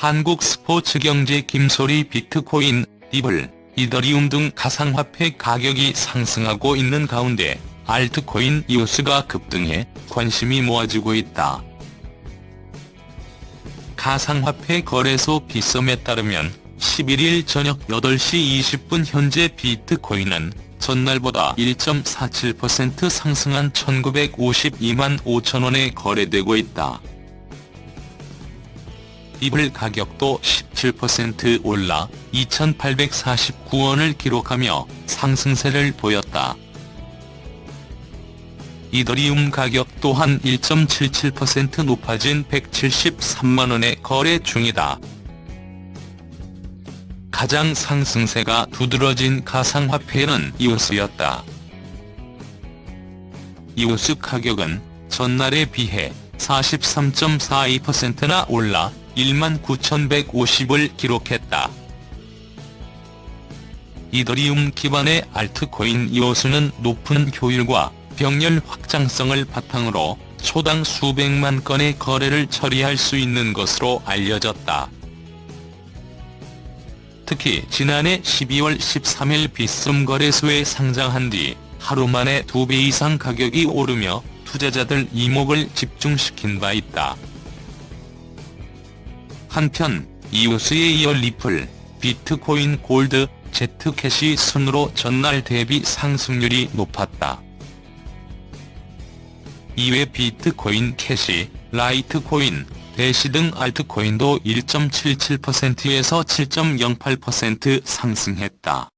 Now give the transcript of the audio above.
한국 스포츠 경제 김소리 비트코인, 리블, 이더리움 등 가상화폐 가격이 상승하고 있는 가운데 알트코인 이오스가 급등해 관심이 모아지고 있다. 가상화폐 거래소 비썸에 따르면 11일 저녁 8시 20분 현재 비트코인은 전날보다 1.47% 상승한 1952만 5천원에 거래되고 있다. 리블 가격도 17% 올라 2,849원을 기록하며 상승세를 보였다. 이더리움 가격 또한 1.77% 높아진 173만원에 거래 중이다. 가장 상승세가 두드러진 가상화폐는 이오스였다. 이오스 가격은 전날에 비해 43.42%나 올라 19,150을 기록했다. 이더리움 기반의 알트코인 이오스는 높은 효율과 병렬 확장성을 바탕으로 초당 수백만 건의 거래를 처리할 수 있는 것으로 알려졌다. 특히 지난해 12월 13일 비썸 거래소에 상장한 뒤 하루 만에 2배 이상 가격이 오르며 투자자들 이목을 집중시킨 바 있다. 한편 이오스에 이어 리플, 비트코인 골드, 제트캐시 순으로 전날 대비 상승률이 높았다. 이외 비트코인 캐시, 라이트코인, 대시 등 알트코인도 1.77%에서 7.08% 상승했다.